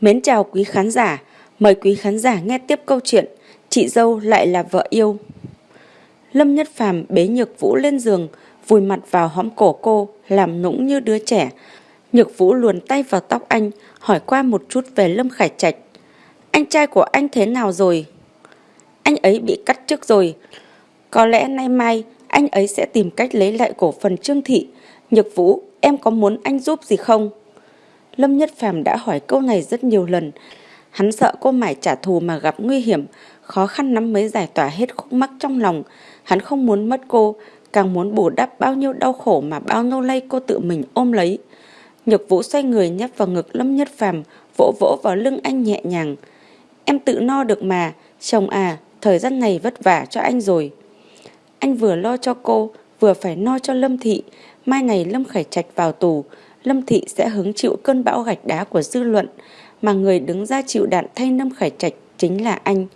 Mến chào quý khán giả, mời quý khán giả nghe tiếp câu chuyện Chị dâu lại là vợ yêu. Lâm Nhất Phàm bế Nhược Vũ lên giường, vùi mặt vào hõm cổ cô, làm nũng như đứa trẻ. Nhược Vũ luồn tay vào tóc anh, hỏi qua một chút về Lâm Khải Trạch. Anh trai của anh thế nào rồi? Anh ấy bị cắt trước rồi. Có lẽ nay mai anh ấy sẽ tìm cách lấy lại cổ phần Trương Thị. Nhược Vũ, em có muốn anh giúp gì không? Lâm Nhất Phàm đã hỏi câu này rất nhiều lần. Hắn sợ cô mải trả thù mà gặp nguy hiểm, khó khăn lắm mới giải tỏa hết khúc mắc trong lòng. Hắn không muốn mất cô, càng muốn bù đắp bao nhiêu đau khổ mà bao nô lây cô tự mình ôm lấy. Nhược Vũ xoay người nhấp vào ngực Lâm Nhất Phàm, vỗ vỗ vào lưng anh nhẹ nhàng. Em tự no được mà, chồng à, thời gian này vất vả cho anh rồi. Anh vừa lo cho cô, vừa phải no cho Lâm Thị. Mai này Lâm Khải Trạch vào tù, Lâm Thị sẽ hứng chịu cơn bão gạch đá của dư luận, mà người đứng ra chịu đạn thay Lâm Khải Trạch chính là anh.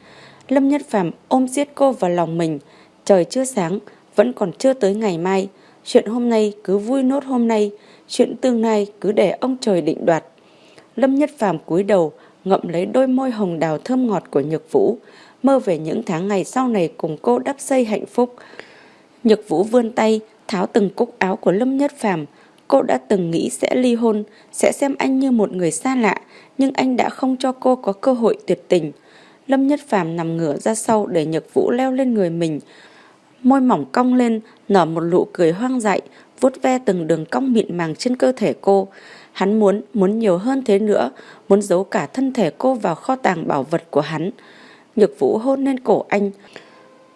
Lâm Nhất Phàm ôm giết cô vào lòng mình, trời chưa sáng, vẫn còn chưa tới ngày mai. Chuyện hôm nay cứ vui nốt hôm nay, chuyện tương lai cứ để ông trời định đoạt. Lâm Nhất Phàm cúi đầu, ngậm lấy đôi môi hồng đào thơm ngọt của Nhược Vũ, mơ về những tháng ngày sau này cùng cô đắp xây hạnh phúc. Nhược Vũ vươn tay, tháo từng cúc áo của Lâm Nhất Phàm, Cô đã từng nghĩ sẽ ly hôn, sẽ xem anh như một người xa lạ, nhưng anh đã không cho cô có cơ hội tuyệt tình. Lâm Nhất Phàm nằm ngửa ra sau để Nhật Vũ leo lên người mình. Môi mỏng cong lên, nở một nụ cười hoang dại, vuốt ve từng đường cong mịn màng trên cơ thể cô. Hắn muốn, muốn nhiều hơn thế nữa, muốn giấu cả thân thể cô vào kho tàng bảo vật của hắn. Nhược Vũ hôn lên cổ anh,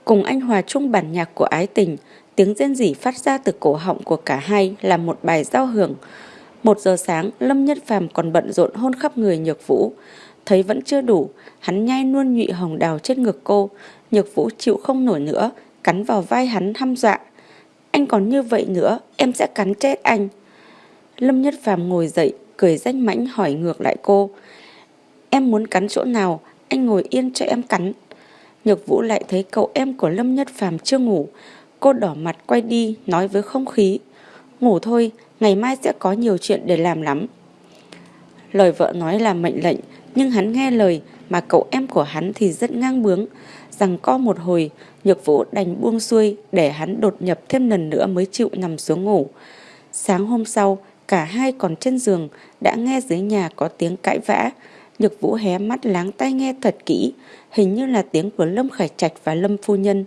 cùng anh hòa chung bản nhạc của ái tình, Tiếng rên rỉ phát ra từ cổ họng của cả hai là một bài giao hưởng. Một giờ sáng, Lâm Nhất Phàm còn bận rộn hôn khắp người Nhược Vũ. Thấy vẫn chưa đủ, hắn nhai nuôn nhụy hồng đào trên ngực cô. Nhược Vũ chịu không nổi nữa, cắn vào vai hắn hăm dọa. Anh còn như vậy nữa, em sẽ cắn chết anh. Lâm Nhất Phàm ngồi dậy, cười danh mãnh hỏi ngược lại cô. Em muốn cắn chỗ nào, anh ngồi yên cho em cắn. Nhược Vũ lại thấy cậu em của Lâm Nhất Phàm chưa ngủ, Cô đỏ mặt quay đi nói với không khí Ngủ thôi, ngày mai sẽ có nhiều chuyện để làm lắm. Lời vợ nói là mệnh lệnh Nhưng hắn nghe lời Mà cậu em của hắn thì rất ngang bướng Rằng co một hồi Nhược vũ đành buông xuôi Để hắn đột nhập thêm lần nữa mới chịu nằm xuống ngủ. Sáng hôm sau Cả hai còn trên giường Đã nghe dưới nhà có tiếng cãi vã. Nhược vũ hé mắt láng tai nghe thật kỹ Hình như là tiếng của Lâm Khải Trạch và Lâm Phu Nhân.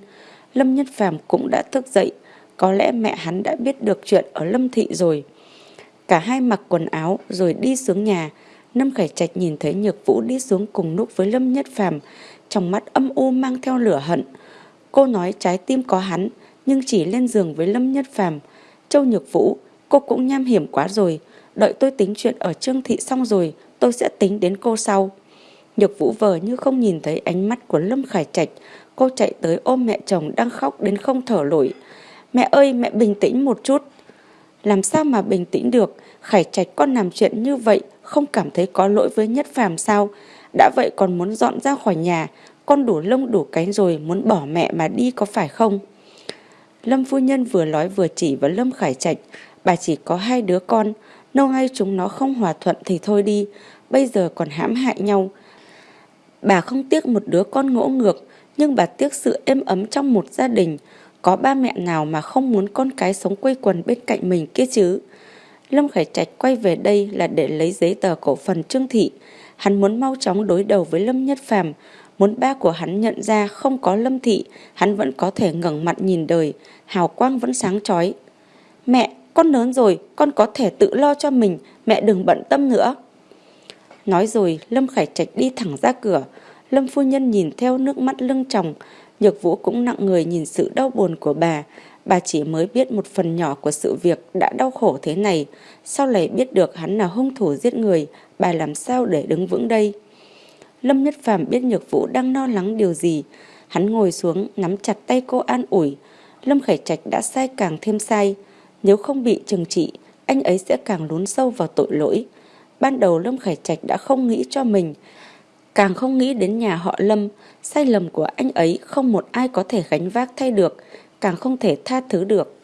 Lâm Nhất Phàm cũng đã thức dậy, có lẽ mẹ hắn đã biết được chuyện ở Lâm Thị rồi. Cả hai mặc quần áo rồi đi xuống nhà, Lâm Khải Trạch nhìn thấy Nhược Vũ đi xuống cùng lúc với Lâm Nhất Phàm, trong mắt âm u mang theo lửa hận. Cô nói trái tim có hắn, nhưng chỉ lên giường với Lâm Nhất Phàm. Châu Nhược Vũ, cô cũng nham hiểm quá rồi, đợi tôi tính chuyện ở Trương Thị xong rồi, tôi sẽ tính đến cô sau. Nhược Vũ vờ như không nhìn thấy ánh mắt của Lâm Khải Trạch, Cô chạy tới ôm mẹ chồng đang khóc đến không thở nổi. Mẹ ơi mẹ bình tĩnh một chút. Làm sao mà bình tĩnh được, Khải Trạch con làm chuyện như vậy không cảm thấy có lỗi với Nhất Phàm sao? Đã vậy còn muốn dọn ra khỏi nhà, con đủ lông đủ cánh rồi muốn bỏ mẹ mà đi có phải không? Lâm phu nhân vừa nói vừa chỉ vào Lâm Khải Trạch, bà chỉ có hai đứa con, lâu nay chúng nó không hòa thuận thì thôi đi, bây giờ còn hãm hại nhau. Bà không tiếc một đứa con ngỗ ngược, nhưng bà tiếc sự êm ấm trong một gia đình. Có ba mẹ nào mà không muốn con cái sống quây quần bên cạnh mình kia chứ? Lâm Khải Trạch quay về đây là để lấy giấy tờ cổ phần Trương Thị. Hắn muốn mau chóng đối đầu với Lâm Nhất Phàm, muốn ba của hắn nhận ra không có Lâm Thị, hắn vẫn có thể ngẩng mặt nhìn đời, hào quang vẫn sáng chói. Mẹ, con lớn rồi, con có thể tự lo cho mình, mẹ đừng bận tâm nữa. Nói rồi, Lâm Khải Trạch đi thẳng ra cửa, Lâm phu nhân nhìn theo nước mắt lưng chồng, Nhược Vũ cũng nặng người nhìn sự đau buồn của bà. Bà chỉ mới biết một phần nhỏ của sự việc đã đau khổ thế này. Sau này biết được hắn là hung thủ giết người, bà làm sao để đứng vững đây? Lâm Nhất Phàm biết Nhược Vũ đang lo lắng điều gì. Hắn ngồi xuống, nắm chặt tay cô an ủi. Lâm Khải Trạch đã sai càng thêm sai. Nếu không bị trừng trị, anh ấy sẽ càng lún sâu vào tội lỗi. Ban đầu Lâm Khải Trạch đã không nghĩ cho mình, Càng không nghĩ đến nhà họ Lâm, sai lầm của anh ấy không một ai có thể gánh vác thay được, càng không thể tha thứ được.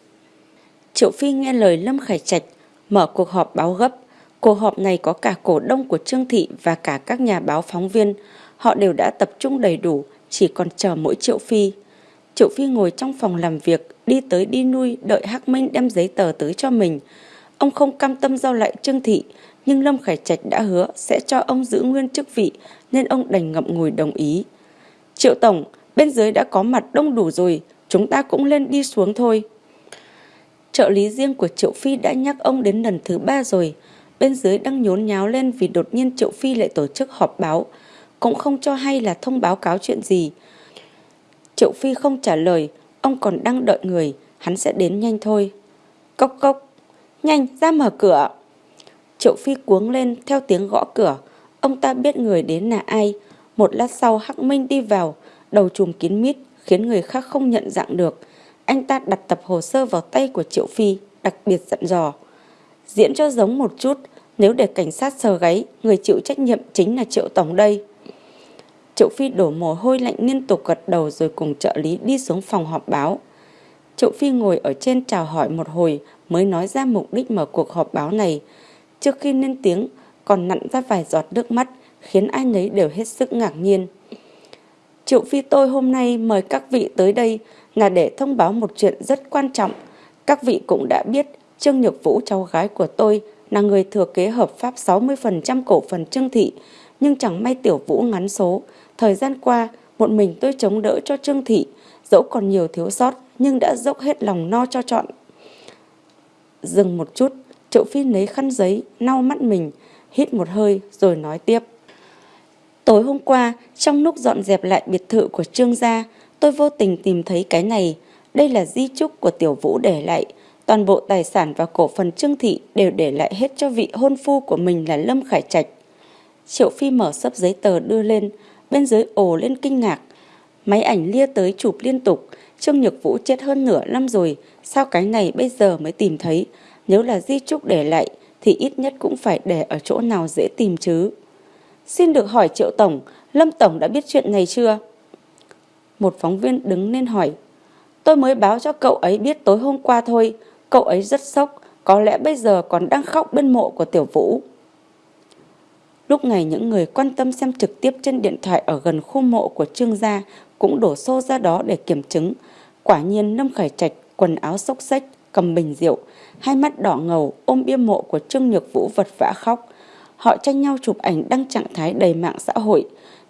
Triệu Phi nghe lời Lâm Khải Trạch, mở cuộc họp báo gấp, Cuộc họp này có cả cổ đông của Trương Thị và cả các nhà báo phóng viên. Họ đều đã tập trung đầy đủ, chỉ còn chờ mỗi Triệu Phi. Triệu Phi ngồi trong phòng làm việc, đi tới đi nuôi, đợi Hắc Minh đem giấy tờ tới cho mình. Ông không cam tâm giao lại Trương Thị, nhưng Lâm Khải Trạch đã hứa sẽ cho ông giữ nguyên chức vị, nên ông đành ngậm ngùi đồng ý. Triệu Tổng, bên dưới đã có mặt đông đủ rồi, chúng ta cũng lên đi xuống thôi. Trợ lý riêng của Triệu Phi đã nhắc ông đến lần thứ ba rồi. Bên dưới đang nhốn nháo lên vì đột nhiên Triệu Phi lại tổ chức họp báo. Cũng không cho hay là thông báo cáo chuyện gì. Triệu Phi không trả lời, ông còn đang đợi người, hắn sẽ đến nhanh thôi. Cốc cốc, nhanh ra mở cửa. Triệu Phi cuống lên theo tiếng gõ cửa. Ông ta biết người đến là ai. Một lát sau Hắc Minh đi vào, đầu trùm kín mít, khiến người khác không nhận dạng được. Anh ta đặt tập hồ sơ vào tay của Triệu Phi, đặc biệt dặn dò. Diễn cho giống một chút, nếu để cảnh sát sờ gáy, người chịu trách nhiệm chính là Triệu Tổng đây. Triệu Phi đổ mồ hôi lạnh liên tục gật đầu rồi cùng trợ lý đi xuống phòng họp báo. Triệu Phi ngồi ở trên chào hỏi một hồi mới nói ra mục đích mở cuộc họp báo này. Trước khi lên tiếng, còn nặn ra vài giọt nước mắt, khiến ai nấy đều hết sức ngạc nhiên. Triệu Phi tôi hôm nay mời các vị tới đây là để thông báo một chuyện rất quan trọng. Các vị cũng đã biết Trương Nhược Vũ cháu gái của tôi là người thừa kế hợp pháp 60% cổ phần Trương Thị, nhưng chẳng may Tiểu Vũ ngắn số. Thời gian qua, một mình tôi chống đỡ cho Trương Thị, dẫu còn nhiều thiếu sót nhưng đã dốc hết lòng no cho chọn. Dừng một chút, Triệu Phi lấy khăn giấy, lau mắt mình, hít một hơi rồi nói tiếp. Tối hôm qua, trong lúc dọn dẹp lại biệt thự của Trương gia, tôi vô tình tìm thấy cái này. Đây là di chúc của Tiểu Vũ để lại. Toàn bộ tài sản và cổ phần Trương Thị đều để lại hết cho vị hôn phu của mình là Lâm Khải Trạch. Triệu Phi mở sấp giấy tờ đưa lên, bên dưới ồ lên kinh ngạc. Máy ảnh lia tới chụp liên tục, Trương Nhược Vũ chết hơn nửa năm rồi, sao cái này bây giờ mới tìm thấy? Nếu là di chúc để lại thì ít nhất cũng phải để ở chỗ nào dễ tìm chứ. Xin được hỏi Triệu Tổng, Lâm Tổng đã biết chuyện này chưa? Một phóng viên đứng lên hỏi. Tôi mới báo cho cậu ấy biết tối hôm qua thôi. Cậu ấy rất sốc, có lẽ bây giờ còn đang khóc bên mộ của Tiểu Vũ. Lúc này những người quan tâm xem trực tiếp trên điện thoại ở gần khu mộ của Trương Gia cũng đổ xô ra đó để kiểm chứng. Quả nhiên Lâm Khải Trạch quần áo xốc xách, cầm bình rượu, hai mắt đỏ ngầu ôm bia mộ của Trương Nhược Vũ vật vã khóc. Họ tranh nhau chụp ảnh đăng trạng thái đầy mạng xã hội.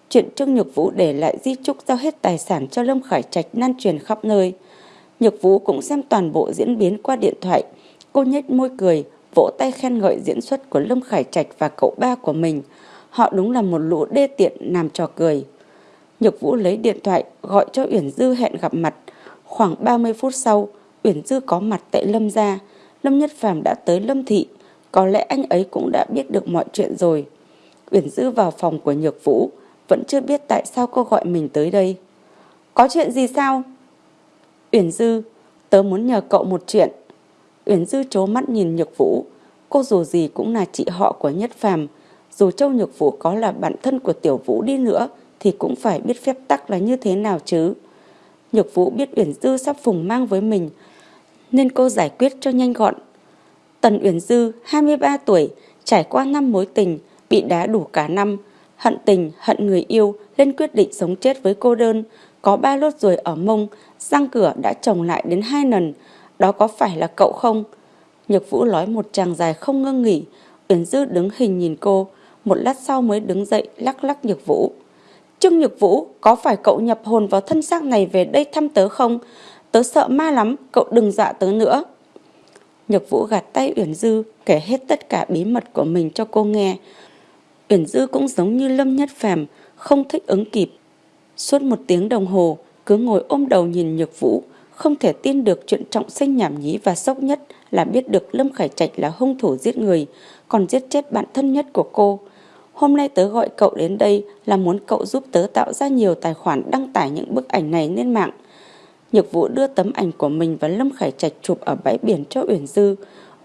Chuyện Trương Nhược Vũ để lại di trúc giao hết tài sản cho Lâm Khải Trạch lan truyền khắp nơi. Nhược Vũ cũng xem toàn bộ diễn biến qua điện thoại. Cô nhếch môi cười, vỗ tay khen ngợi diễn xuất của Lâm Khải Trạch và cậu ba của mình. Họ đúng là một lũ đê tiện làm trò cười. Nhược Vũ lấy điện thoại gọi cho Uyển Dư hẹn gặp mặt. Khoảng 30 phút sau, Uyển Dư có mặt tại Lâm gia. Lâm Nhất Phàm đã tới Lâm Thị. Có lẽ anh ấy cũng đã biết được mọi chuyện rồi. Uyển Dư vào phòng của Nhược Vũ, vẫn chưa biết tại sao cô gọi mình tới đây. Có chuyện gì sao? Uyển Dư, tớ muốn nhờ cậu một chuyện. Uyển Dư trố mắt nhìn Nhược Vũ. Cô dù gì cũng là chị họ của Nhất Phàm. Dù Châu Nhược Vũ có là bạn thân của Tiểu Vũ đi nữa, thì cũng phải biết phép tắc là như thế nào chứ. Nhược Vũ biết Uyển Dư sắp phùng mang với mình, nên cô giải quyết cho nhanh gọn. Tần Uyển Dư, 23 tuổi, trải qua năm mối tình, bị đá đủ cả năm, hận tình, hận người yêu, lên quyết định sống chết với cô đơn, có ba lốt ruồi ở mông, răng cửa đã trồng lại đến hai lần, đó có phải là cậu không? Nhược Vũ nói một tràng dài không ngưng nghỉ, Uyển Dư đứng hình nhìn cô, một lát sau mới đứng dậy lắc lắc Nhược Vũ. Trương Nhược Vũ, có phải cậu nhập hồn vào thân xác này về đây thăm tớ không? Tớ sợ ma lắm, cậu đừng dọa tớ nữa. Nhược Vũ gạt tay Uyển Dư, kể hết tất cả bí mật của mình cho cô nghe. Uyển Dư cũng giống như Lâm Nhất Phàm, không thích ứng kịp. Suốt một tiếng đồng hồ, cứ ngồi ôm đầu nhìn Nhược Vũ, không thể tin được chuyện trọng sinh nhảm nhí và sốc nhất là biết được Lâm Khải Trạch là hung thủ giết người, còn giết chết bạn thân nhất của cô. Hôm nay tớ gọi cậu đến đây là muốn cậu giúp tớ tạo ra nhiều tài khoản đăng tải những bức ảnh này lên mạng. Nhược Vũ đưa tấm ảnh của mình và Lâm Khải Trạch chụp ở bãi biển cho Uyển Dư.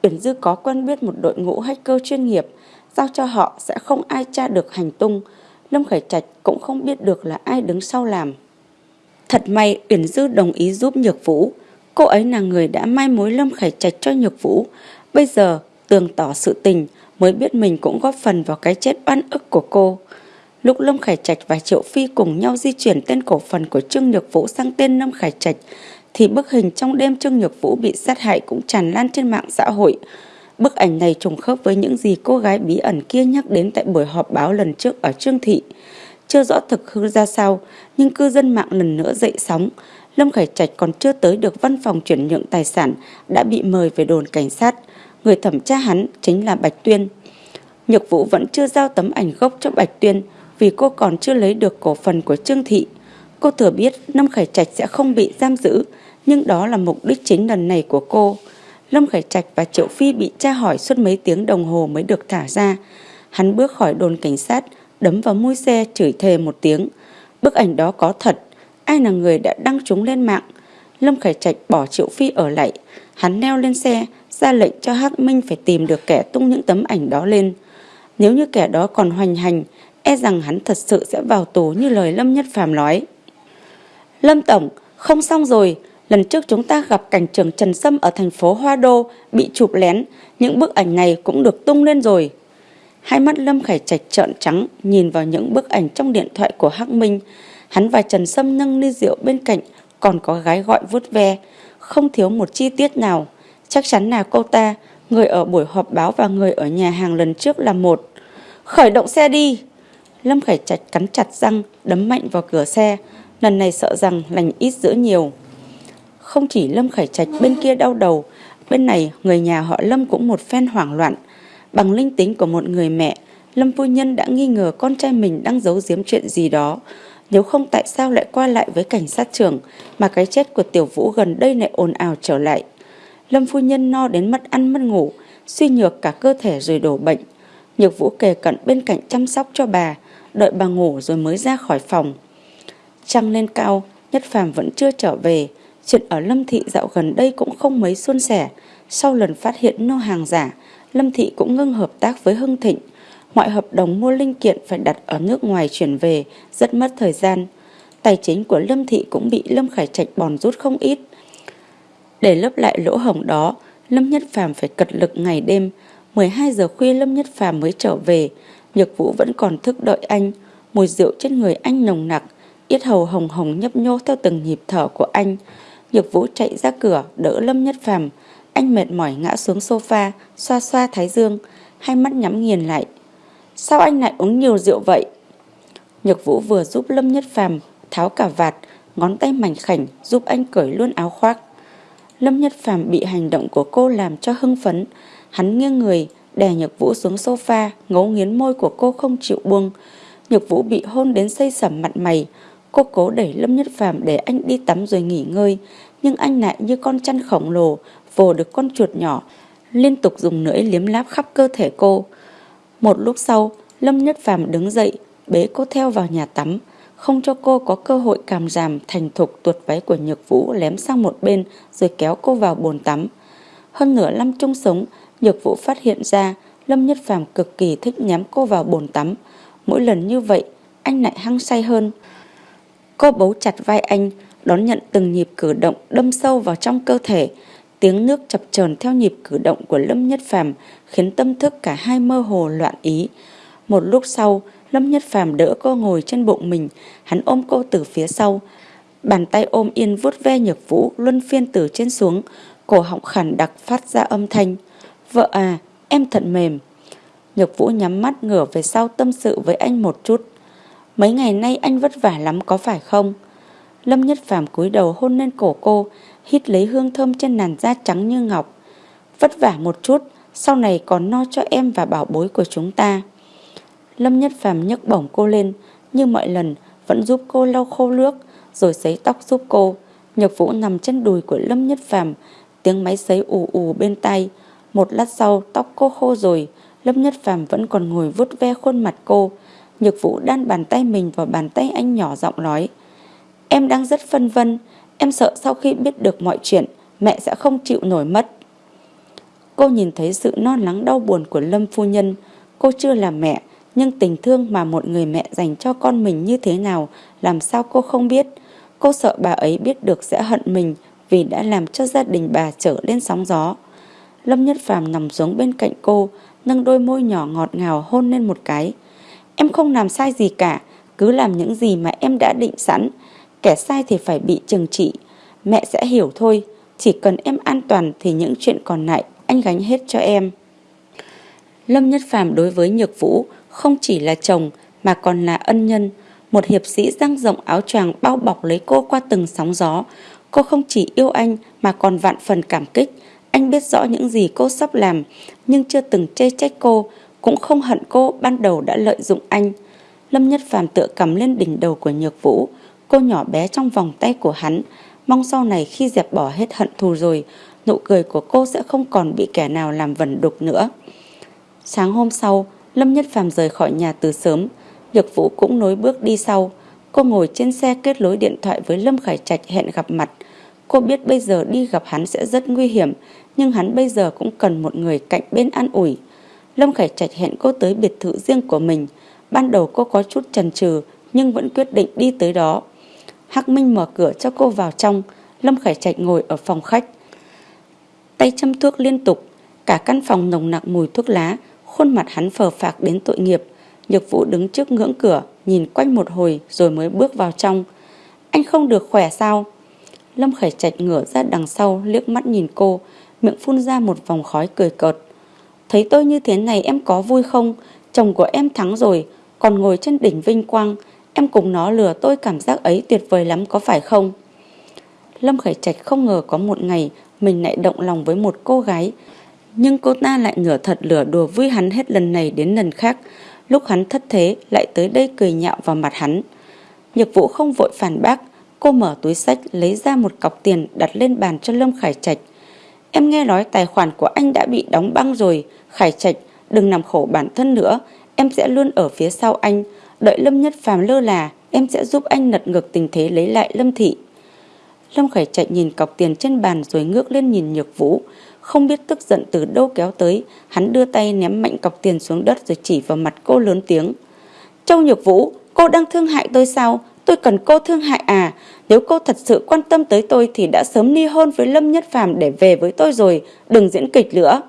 Uyển Dư có quen biết một đội ngũ hacker chuyên nghiệp, giao cho họ sẽ không ai tra được hành tung. Lâm Khải Trạch cũng không biết được là ai đứng sau làm. Thật may Uyển Dư đồng ý giúp Nhược Vũ. Cô ấy là người đã mai mối Lâm Khải Trạch cho Nhược Vũ. Bây giờ tường tỏ sự tình, mới biết mình cũng góp phần vào cái chết oan ức của cô. Lúc Lâm Khải Trạch và Triệu Phi cùng nhau di chuyển tên cổ phần của Trương Nhược Vũ sang tên Lâm Khải Trạch, thì bức hình trong đêm Trương Nhược Vũ bị sát hại cũng tràn lan trên mạng xã hội. Bức ảnh này trùng khớp với những gì cô gái bí ẩn kia nhắc đến tại buổi họp báo lần trước ở Trương Thị. Chưa rõ thực hư ra sao, nhưng cư dân mạng lần nữa dậy sóng. Lâm Khải Trạch còn chưa tới được văn phòng chuyển nhượng tài sản, đã bị mời về đồn cảnh sát. Người thẩm tra hắn chính là Bạch Tuyên. Nhược Vũ vẫn chưa giao tấm ảnh gốc cho Bạch Tuyên vì cô còn chưa lấy được cổ phần của Trương Thị. Cô thừa biết Lâm Khải Trạch sẽ không bị giam giữ, nhưng đó là mục đích chính lần này của cô. Lâm Khải Trạch và Triệu Phi bị tra hỏi suốt mấy tiếng đồng hồ mới được thả ra. Hắn bước khỏi đồn cảnh sát, đấm vào mui xe chửi thề một tiếng. Bức ảnh đó có thật, ai là người đã đăng chúng lên mạng. Lâm Khải Trạch bỏ Triệu Phi ở lại, hắn leo lên xe, ra lệnh cho Hắc Minh phải tìm được kẻ tung những tấm ảnh đó lên. Nếu như kẻ đó còn hoành hành, e rằng hắn thật sự sẽ vào tù như lời Lâm Nhất Phàm nói. Lâm Tổng, không xong rồi, lần trước chúng ta gặp cảnh trưởng Trần Sâm ở thành phố Hoa Đô bị chụp lén, những bức ảnh này cũng được tung lên rồi. Hai mắt Lâm Khải Trạch trợn trắng nhìn vào những bức ảnh trong điện thoại của Hắc Minh. Hắn và Trần Sâm nâng ly rượu bên cạnh, còn có gái gọi vuốt ve, không thiếu một chi tiết nào. Chắc chắn là cô ta, người ở buổi họp báo và người ở nhà hàng lần trước là một. Khởi động xe đi! Lâm Khải Trạch cắn chặt răng, đấm mạnh vào cửa xe. Lần này sợ rằng lành ít dữ nhiều. Không chỉ Lâm Khải Trạch bên kia đau đầu, bên này người nhà họ Lâm cũng một phen hoảng loạn. Bằng linh tính của một người mẹ, Lâm phu nhân đã nghi ngờ con trai mình đang giấu giếm chuyện gì đó. Nếu không tại sao lại qua lại với cảnh sát trưởng mà cái chết của tiểu vũ gần đây lại ồn ào trở lại. Lâm phu nhân no đến mất ăn mất ngủ, suy nhược cả cơ thể rồi đổ bệnh. Nhược vũ kề cận bên cạnh chăm sóc cho bà, đợi bà ngủ rồi mới ra khỏi phòng. Trăng lên cao, Nhất Phàm vẫn chưa trở về. Chuyện ở Lâm Thị dạo gần đây cũng không mấy suôn sẻ. Sau lần phát hiện nô hàng giả, Lâm Thị cũng ngưng hợp tác với Hưng Thịnh. Mọi hợp đồng mua linh kiện phải đặt ở nước ngoài chuyển về, rất mất thời gian. Tài chính của Lâm Thị cũng bị Lâm Khải Trạch bòn rút không ít. Để lấp lại lỗ hổng đó, Lâm Nhất Phàm phải cật lực ngày đêm. 12 giờ khuya Lâm Nhất Phàm mới trở về. Nhược Vũ vẫn còn thức đợi anh. Mùi rượu trên người anh nồng nặc, yết hầu hồng hồng nhấp nhô theo từng nhịp thở của anh. Nhược Vũ chạy ra cửa đỡ Lâm Nhất Phàm. Anh mệt mỏi ngã xuống sofa, xoa xoa thái dương, hai mắt nhắm nghiền lại. Sao anh lại uống nhiều rượu vậy? Nhược Vũ vừa giúp Lâm Nhất Phàm tháo cả vạt, ngón tay mảnh khảnh giúp anh cởi luôn áo khoác. Lâm Nhất Phàm bị hành động của cô làm cho hưng phấn, hắn nghiêng người, đè Nhược Vũ xuống sofa, ngấu nghiến môi của cô không chịu buông. Nhược Vũ bị hôn đến xây sẩm mặt mày, cô cố đẩy Lâm Nhất Phàm để anh đi tắm rồi nghỉ ngơi, nhưng anh lại như con chăn khổng lồ, vồ được con chuột nhỏ, liên tục dùng lưỡi liếm láp khắp cơ thể cô. Một lúc sau, Lâm Nhất Phàm đứng dậy, bế cô theo vào nhà tắm, không cho cô có cơ hội cảm giảm thành thục tuột váy của Nhược Vũ lém sang một bên rồi kéo cô vào bồn tắm. Hơn nửa năm chung sống, Nhược Vũ phát hiện ra Lâm Nhất Phàm cực kỳ thích nhắm cô vào bồn tắm. Mỗi lần như vậy, anh lại hăng say hơn. Cô bấu chặt vai anh, đón nhận từng nhịp cử động đâm sâu vào trong cơ thể. Tiếng nước chập chờn theo nhịp cử động của Lâm Nhất Phàm khiến tâm thức cả hai mơ hồ loạn ý. Một lúc sau, Lâm Nhất Phàm đỡ cô ngồi trên bụng mình, hắn ôm cô từ phía sau. Bàn tay ôm yên vuốt ve nhược vũ luân phiên từ trên xuống, cổ họng khản đặc phát ra âm thanh. Vợ à, em thật mềm. Nhược vũ nhắm mắt ngửa về sau tâm sự với anh một chút. Mấy ngày nay anh vất vả lắm có phải không? Lâm Nhất Phàm cúi đầu hôn lên cổ cô, hít lấy hương thơm trên làn da trắng như ngọc. Vất vả một chút, sau này còn no cho em và bảo bối của chúng ta. Lâm Nhất Phàm nhấc bổng cô lên, như mọi lần vẫn giúp cô lau khô nước, rồi sấy tóc giúp cô. Nhược Vũ nằm trên đùi của Lâm Nhất Phàm, tiếng máy sấy ù ù bên tay. Một lát sau, tóc cô khô rồi, Lâm Nhất Phàm vẫn còn ngồi vuốt ve khuôn mặt cô. Nhược Vũ đan bàn tay mình vào bàn tay anh nhỏ giọng nói: "Em đang rất phân vân, em sợ sau khi biết được mọi chuyện, mẹ sẽ không chịu nổi mất." Cô nhìn thấy sự non lắng đau buồn của Lâm phu nhân, cô chưa là mẹ, nhưng tình thương mà một người mẹ dành cho con mình như thế nào làm sao cô không biết. Cô sợ bà ấy biết được sẽ hận mình vì đã làm cho gia đình bà trở lên sóng gió. Lâm Nhất Phàm nằm xuống bên cạnh cô, nâng đôi môi nhỏ ngọt ngào hôn lên một cái. Em không làm sai gì cả, cứ làm những gì mà em đã định sẵn. Kẻ sai thì phải bị trừng trị. Mẹ sẽ hiểu thôi, chỉ cần em an toàn thì những chuyện còn lại anh gánh hết cho em. Lâm Nhất Phàm đối với Nhược Vũ không chỉ là chồng mà còn là ân nhân. Một hiệp sĩ dang rộng áo choàng bao bọc lấy cô qua từng sóng gió. Cô không chỉ yêu anh mà còn vạn phần cảm kích. Anh biết rõ những gì cô sắp làm nhưng chưa từng chê trách cô, cũng không hận cô ban đầu đã lợi dụng anh. Lâm Nhất Phàm tựa cầm lên đỉnh đầu của Nhược Vũ, cô nhỏ bé trong vòng tay của hắn, mong sau này khi dẹp bỏ hết hận thù rồi, nụ cười của cô sẽ không còn bị kẻ nào làm vẩn đục nữa. Sáng hôm sau, Lâm Nhất Phàm rời khỏi nhà từ sớm, Nhược Vũ cũng nối bước đi sau. Cô ngồi trên xe kết nối điện thoại với Lâm Khải Trạch hẹn gặp mặt. Cô biết bây giờ đi gặp hắn sẽ rất nguy hiểm, nhưng hắn bây giờ cũng cần một người cạnh bên an ủi. Lâm Khải Trạch hẹn cô tới biệt thự riêng của mình. Ban đầu cô có chút chần chừ nhưng vẫn quyết định đi tới đó. Hắc Minh mở cửa cho cô vào trong, Lâm Khải Trạch ngồi ở phòng khách. Tay châm thuốc liên tục, cả căn phòng nồng nặc mùi thuốc lá, khuôn mặt hắn phờ phạc đến tội nghiệp. Nhược Vũ đứng trước ngưỡng cửa, nhìn quanh một hồi rồi mới bước vào trong. Anh không được khỏe sao? Lâm Khải Trạch ngửa ra đằng sau liếc mắt nhìn cô, miệng phun ra một vòng khói cười cợt. Thấy tôi như thế này em có vui không? Chồng của em thắng rồi, còn ngồi trên đỉnh vinh quang. Em cùng nó lừa tôi cảm giác ấy tuyệt vời lắm có phải không? Lâm Khải Trạch không ngờ có một ngày mình lại động lòng với một cô gái. Nhưng cô ta lại nửa thật lửa đùa vui hắn hết lần này đến lần khác. Lúc hắn thất thế lại tới đây cười nhạo vào mặt hắn. Nhược vũ không vội phản bác. Cô mở túi sách lấy ra một cọc tiền đặt lên bàn cho Lâm Khải Trạch. Em nghe nói tài khoản của anh đã bị đóng băng rồi. Khải Trạch, đừng nằm khổ bản thân nữa. Em sẽ luôn ở phía sau anh. Đợi Lâm Nhất Phàm lơ là, em sẽ giúp anh lật ngược tình thế lấy lại Lâm Thị. Lâm Khải Trạch nhìn cọc tiền trên bàn rồi ngước lên nhìn Nhược Vũ. Không biết tức giận từ đâu kéo tới, hắn đưa tay ném mạnh cọc tiền xuống đất rồi chỉ vào mặt cô lớn tiếng. Châu Nhược Vũ, cô đang thương hại tôi sao? Tôi cần cô thương hại à? Nếu cô thật sự quan tâm tới tôi thì đã sớm ly hôn với Lâm Nhất Phàm để về với tôi rồi, đừng diễn kịch nữa.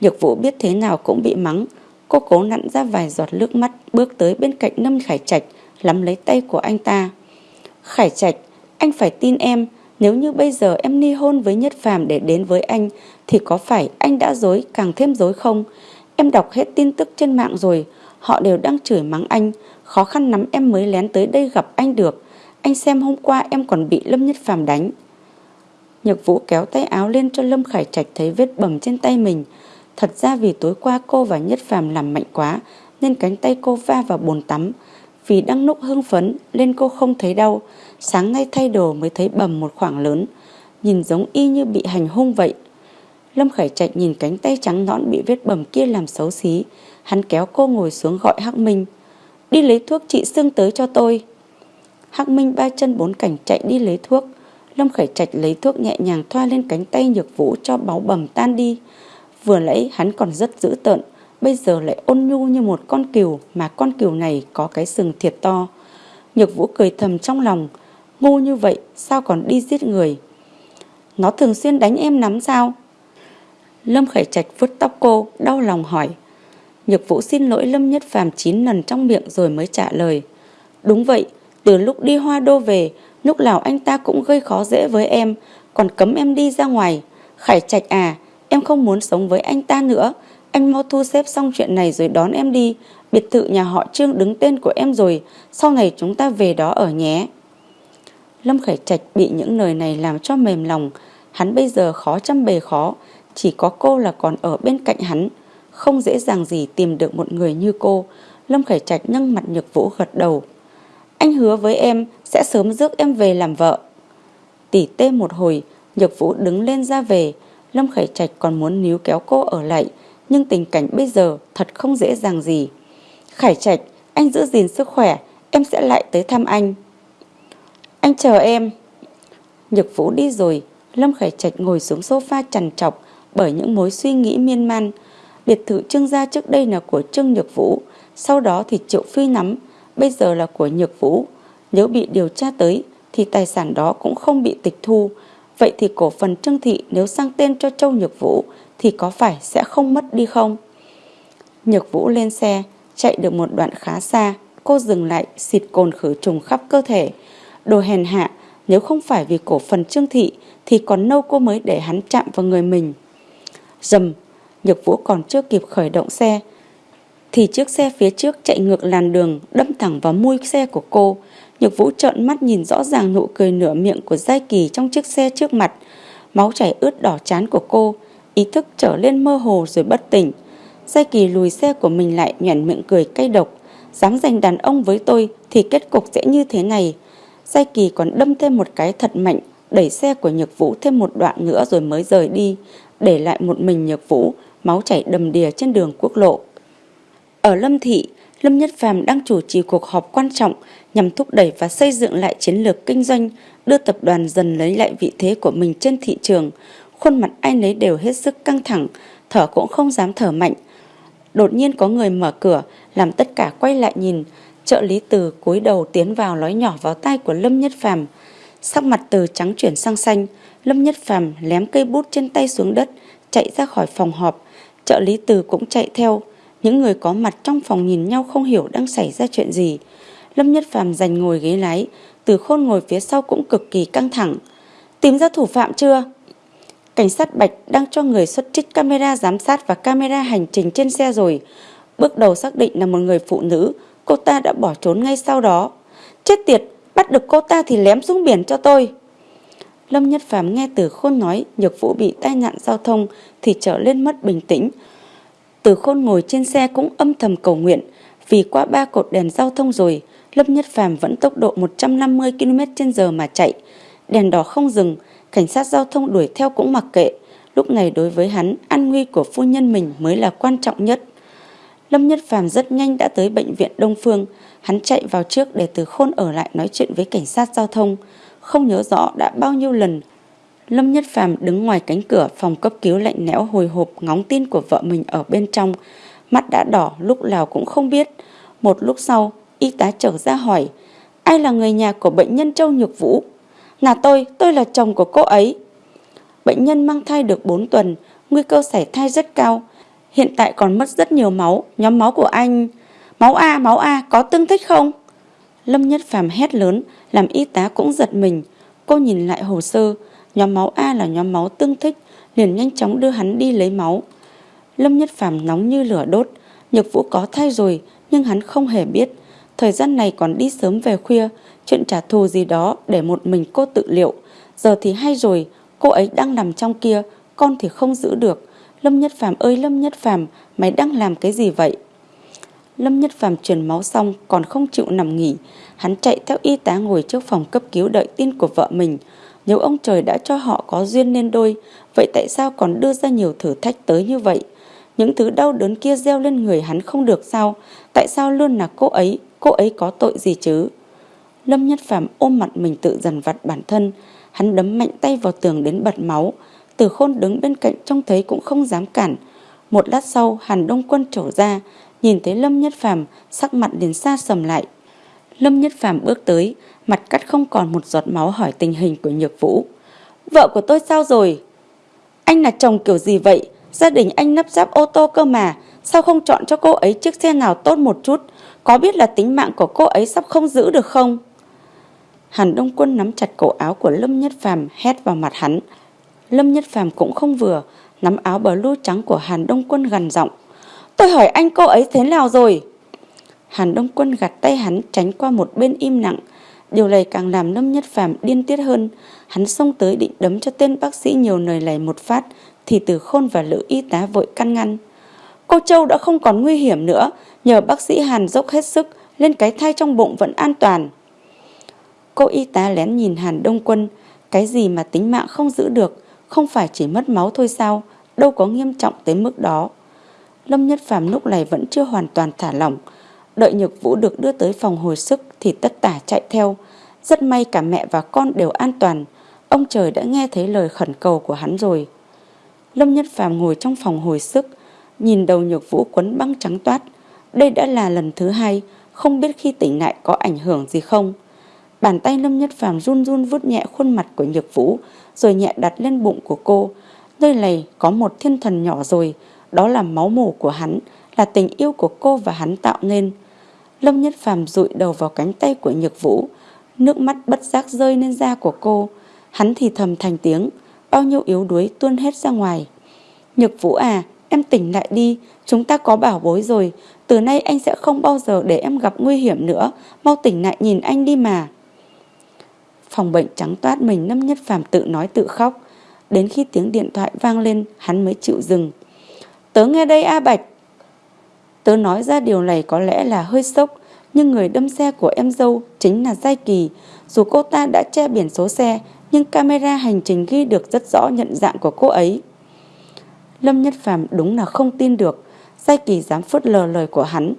Nhược Vũ biết thế nào cũng bị mắng. Cô cố nặn ra vài giọt nước mắt bước tới bên cạnh Lâm Khải Trạch, lắm lấy tay của anh ta. Khải Trạch, anh phải tin em, nếu như bây giờ em ly hôn với Nhất Phàm để đến với anh thì có phải anh đã dối càng thêm dối không? Em đọc hết tin tức trên mạng rồi, họ đều đang chửi mắng anh, khó khăn lắm em mới lén tới đây gặp anh được. Anh xem hôm qua em còn bị Lâm Nhất Phàm đánh. Nhược Vũ kéo tay áo lên cho Lâm Khải Trạch thấy vết bầm trên tay mình. Thật ra vì tối qua cô và Nhất Phàm làm mạnh quá, nên cánh tay cô va vào bồn tắm. Vì đang nốc hưng phấn, nên cô không thấy đau. Sáng nay thay đồ mới thấy bầm một khoảng lớn. Nhìn giống y như bị hành hung vậy. Lâm Khải Trạch nhìn cánh tay trắng nõn bị vết bầm kia làm xấu xí. Hắn kéo cô ngồi xuống gọi Hắc Minh. Đi lấy thuốc trị sưng tới cho tôi. Hắc Minh ba chân bốn cảnh chạy đi lấy thuốc. Lâm Khải Trạch lấy thuốc nhẹ nhàng thoa lên cánh tay nhược vũ cho báu bầm tan đi. Vừa lấy hắn còn rất dữ tợn, bây giờ lại ôn nhu như một con cừu mà con cừu này có cái sừng thiệt to. Nhược vũ cười thầm trong lòng, ngu như vậy sao còn đi giết người. Nó thường xuyên đánh em nắm sao? Lâm Khải Trạch vuốt tóc cô, đau lòng hỏi. Nhược vũ xin lỗi Lâm Nhất Phàm 9 lần trong miệng rồi mới trả lời. Đúng vậy, từ lúc đi hoa đô về, lúc nào anh ta cũng gây khó dễ với em, còn cấm em đi ra ngoài. Khải Trạch à, em không muốn sống với anh ta nữa. Anh mau thu xếp xong chuyện này rồi đón em đi. Biệt thự nhà họ Trương đứng tên của em rồi, sau này chúng ta về đó ở nhé. Lâm Khải Trạch bị những lời này làm cho mềm lòng, hắn bây giờ khó chăm bề khó, chỉ có cô là còn ở bên cạnh hắn. Không dễ dàng gì tìm được một người như cô. Lâm Khải Trạch nâng mặt nhược vũ gật đầu. Anh hứa với em sẽ sớm rước em về làm vợ. Tỉ tê một hồi, Nhược Vũ đứng lên ra về. Lâm Khải Trạch còn muốn níu kéo cô ở lại, nhưng tình cảnh bây giờ thật không dễ dàng gì. Khải Trạch, anh giữ gìn sức khỏe, em sẽ lại tới thăm anh. Anh chờ em. Nhược Vũ đi rồi, Lâm Khải Trạch ngồi xuống sofa trằn trọc bởi những mối suy nghĩ miên man. Biệt thự Trương gia trước đây là của Trương Nhược Vũ, sau đó thì Triệu Phi nắm, bây giờ là của Nhược Vũ. Nếu bị điều tra tới thì tài sản đó cũng không bị tịch thu. Vậy thì cổ phần Trương Thị nếu sang tên cho Châu Nhược Vũ thì có phải sẽ không mất đi không? Nhược Vũ lên xe, chạy được một đoạn khá xa, cô dừng lại xịt cồn khử trùng khắp cơ thể. Đồ hèn hạ, nếu không phải vì cổ phần Trương Thị thì còn nâu cô mới để hắn chạm vào người mình. Dầm, Nhược Vũ còn chưa kịp khởi động xe thì chiếc xe phía trước chạy ngược làn đường đâm thẳng vào mui xe của cô. Nhược Vũ trợn mắt nhìn rõ ràng nụ cười nửa miệng của Giai Kỳ trong chiếc xe trước mặt. Máu chảy ướt đỏ chán của cô, ý thức trở lên mơ hồ rồi bất tỉnh. Giai Kỳ lùi xe của mình lại nhoẻn miệng cười cay độc. Dám giành đàn ông với tôi thì kết cục sẽ như thế này. Giai Kỳ còn đâm thêm một cái thật mạnh, đẩy xe của Nhược Vũ thêm một đoạn nữa rồi mới rời đi, để lại một mình Nhược Vũ, máu chảy đầm đìa trên đường quốc lộ. Ở Lâm Thị, Lâm Nhất Phàm đang chủ trì cuộc họp quan trọng nhằm thúc đẩy và xây dựng lại chiến lược kinh doanh, đưa tập đoàn dần lấy lại vị thế của mình trên thị trường. Khuôn mặt ai nấy đều hết sức căng thẳng, thở cũng không dám thở mạnh. Đột nhiên có người mở cửa, làm tất cả quay lại nhìn. Trợ lý từ cúi đầu tiến vào nói nhỏ vào tay của Lâm Nhất Phàm. Sắc mặt từ trắng chuyển sang xanh, Lâm Nhất Phàm lém cây bút trên tay xuống đất, chạy ra khỏi phòng họp. Trợ lý từ cũng chạy theo. Những người có mặt trong phòng nhìn nhau không hiểu đang xảy ra chuyện gì. Lâm Nhất Phàm giành ngồi ghế lái, từ khôn ngồi phía sau cũng cực kỳ căng thẳng. Tìm ra thủ phạm chưa? Cảnh sát Bạch đang cho người xuất trích camera giám sát và camera hành trình trên xe rồi. Bước đầu xác định là một người phụ nữ, cô ta đã bỏ trốn ngay sau đó. Chết tiệt, bắt được cô ta thì lém xuống biển cho tôi. Lâm Nhất Phàm nghe từ khôn nói nhược vũ bị tai nạn giao thông thì trở lên mất bình tĩnh. Từ khôn ngồi trên xe cũng âm thầm cầu nguyện vì qua ba cột đèn giao thông rồi Lâm Nhất Phàm vẫn tốc độ 150 km h mà chạy. Đèn đỏ không dừng, cảnh sát giao thông đuổi theo cũng mặc kệ. Lúc này đối với hắn, an nguy của phu nhân mình mới là quan trọng nhất. Lâm Nhất Phàm rất nhanh đã tới bệnh viện Đông Phương. Hắn chạy vào trước để từ khôn ở lại nói chuyện với cảnh sát giao thông. Không nhớ rõ đã bao nhiêu lần. Lâm Nhất Phàm đứng ngoài cánh cửa phòng cấp cứu lạnh lẽo hồi hộp ngóng tin của vợ mình ở bên trong. Mắt đã đỏ lúc nào cũng không biết. Một lúc sau, y tá trở ra hỏi, ai là người nhà của bệnh nhân Châu Nhược Vũ? Là tôi, tôi là chồng của cô ấy. Bệnh nhân mang thai được 4 tuần, nguy cơ sảy thai rất cao. Hiện tại còn mất rất nhiều máu, nhóm máu của anh... Máu A, máu A, có tương thích không? Lâm Nhất Phàm hét lớn, làm y tá cũng giật mình. Cô nhìn lại hồ sơ, nhóm máu A là nhóm máu tương thích, liền nhanh chóng đưa hắn đi lấy máu. Lâm Nhất Phàm nóng như lửa đốt, Nhược Vũ có thai rồi, nhưng hắn không hề biết. Thời gian này còn đi sớm về khuya, chuyện trả thù gì đó để một mình cô tự liệu. Giờ thì hay rồi, cô ấy đang nằm trong kia, con thì không giữ được. Lâm Nhất Phàm ơi Lâm Nhất Phàm, mày đang làm cái gì vậy? Lâm Nhất Phàm truyền máu xong còn không chịu nằm nghỉ, hắn chạy theo y tá ngồi trước phòng cấp cứu đợi tin của vợ mình. Nếu ông trời đã cho họ có duyên nên đôi, vậy tại sao còn đưa ra nhiều thử thách tới như vậy? Những thứ đau đớn kia gieo lên người hắn không được sao? Tại sao luôn là cô ấy? Cô ấy có tội gì chứ? Lâm Nhất Phạm ôm mặt mình tự dần vặt bản thân. Hắn đấm mạnh tay vào tường đến bật máu. Từ khôn đứng bên cạnh trông thấy cũng không dám cản. Một lát sau Hàn Đông Quân trổ ra. Nhìn thấy Lâm Nhất phàm, sắc mặt liền xa sầm lại. Lâm Nhất phàm bước tới. Mặt cắt không còn một giọt máu hỏi tình hình của Nhược Vũ. Vợ của tôi sao rồi? Anh là chồng kiểu gì vậy? Gia đình anh nắp ráp ô tô cơ mà, Sao không chọn cho cô ấy chiếc xe nào tốt một chút Có biết là tính mạng của cô ấy sắp không giữ được không Hàn Đông Quân nắm chặt cổ áo của Lâm Nhất Phàm, hét vào mặt hắn Lâm Nhất Phàm cũng không vừa, Nắm áo bờ blue trắng của Hàn Đông Quân gần giọng Tôi hỏi anh cô ấy thế nào rồi Hàn Đông Quân gạt tay hắn tránh qua một bên im lặng Điều này càng làm Lâm Nhất Phàm điên tiết hơn Hắn xông tới định đấm cho tên bác sĩ nhiều lời lầy một phát thì từ khôn và lữ y tá vội căn ngăn. Cô Châu đã không còn nguy hiểm nữa, nhờ bác sĩ Hàn dốc hết sức, lên cái thai trong bụng vẫn an toàn. Cô y tá lén nhìn Hàn Đông Quân, cái gì mà tính mạng không giữ được, không phải chỉ mất máu thôi sao, đâu có nghiêm trọng tới mức đó. Lâm Nhất Phàm lúc này vẫn chưa hoàn toàn thả lỏng, đợi Nhược Vũ được đưa tới phòng hồi sức thì tất tả chạy theo. Rất may cả mẹ và con đều an toàn, ông trời đã nghe thấy lời khẩn cầu của hắn rồi. Lâm Nhất Phàm ngồi trong phòng hồi sức, nhìn đầu nhược vũ quấn băng trắng toát. Đây đã là lần thứ hai, không biết khi tỉnh lại có ảnh hưởng gì không. Bàn tay Lâm Nhất Phàm run run vuốt nhẹ khuôn mặt của nhược vũ, rồi nhẹ đặt lên bụng của cô. Nơi này có một thiên thần nhỏ rồi, đó là máu mủ của hắn, là tình yêu của cô và hắn tạo nên. Lâm Nhất Phàm rụi đầu vào cánh tay của Nhược Vũ, nước mắt bất giác rơi lên da của cô. Hắn thì thầm thành tiếng, bao nhiêu yếu đuối tuôn hết ra ngoài. Nhược Vũ à, em tỉnh lại đi, chúng ta có bảo bối rồi, từ nay anh sẽ không bao giờ để em gặp nguy hiểm nữa, mau tỉnh lại nhìn anh đi mà. Phòng bệnh trắng toát mình Lâm Nhất Phàm tự nói tự khóc, đến khi tiếng điện thoại vang lên hắn mới chịu dừng. Tớ nghe đây A Bạch. Tớ nói ra điều này có lẽ là hơi sốc, nhưng người đâm xe của em dâu chính là Giai Kỳ. Dù cô ta đã che biển số xe, nhưng camera hành trình ghi được rất rõ nhận dạng của cô ấy. Lâm Nhất Phàm đúng là không tin được, Giai Kỳ dám phớt lờ lời của hắn.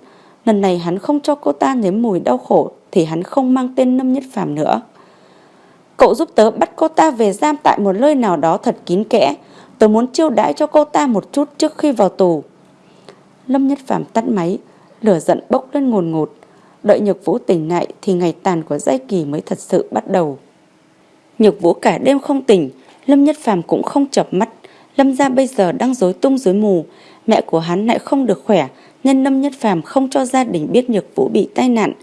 Lần này hắn không cho cô ta nếm mùi đau khổ thì hắn không mang tên Lâm Nhất Phàm nữa. Cậu giúp tớ bắt cô ta về giam tại một nơi nào đó thật kín kẽ tôi muốn chiêu đãi cho cô ta một chút trước khi vào tù. Lâm Nhất Phạm tắt máy, lửa giận bốc lên ngồn ngột. Đợi Nhược Vũ tỉnh lại thì ngày tàn của giai kỳ mới thật sự bắt đầu. Nhược Vũ cả đêm không tỉnh, Lâm Nhất Phạm cũng không chập mắt. Lâm gia bây giờ đang rối tung rối mù, mẹ của hắn lại không được khỏe, nên Lâm Nhất Phàm không cho gia đình biết Nhược Vũ bị tai nạn.